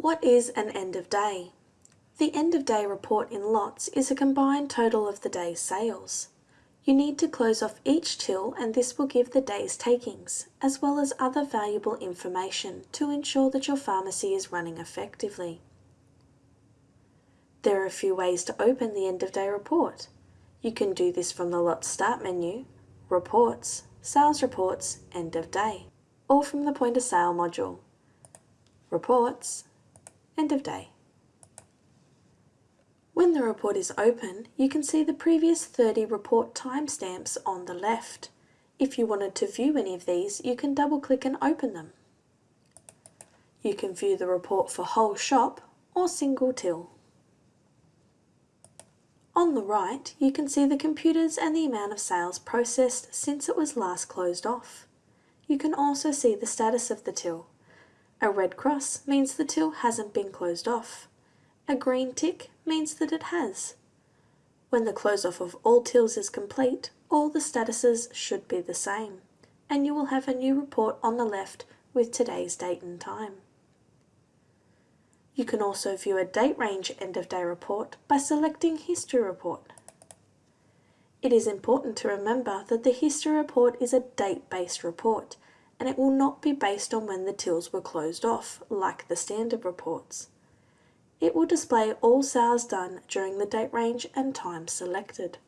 What is an end of day? The end of day report in LOTS is a combined total of the day's sales. You need to close off each till and this will give the day's takings, as well as other valuable information to ensure that your pharmacy is running effectively. There are a few ways to open the end of day report. You can do this from the lot start menu, reports, sales reports, end of day, or from the point of sale module, reports, end of day. When the report is open, you can see the previous 30 report timestamps on the left. If you wanted to view any of these, you can double click and open them. You can view the report for whole shop or single till. On the right, you can see the computers and the amount of sales processed since it was last closed off. You can also see the status of the till. A red cross means the till hasn't been closed off. A green tick means that it has. When the close off of all tills is complete, all the statuses should be the same, and you will have a new report on the left with today's date and time. You can also view a date range end of day report by selecting History Report. It is important to remember that the History Report is a date-based report and it will not be based on when the tills were closed off, like the standard reports. It will display all sales done during the date range and time selected.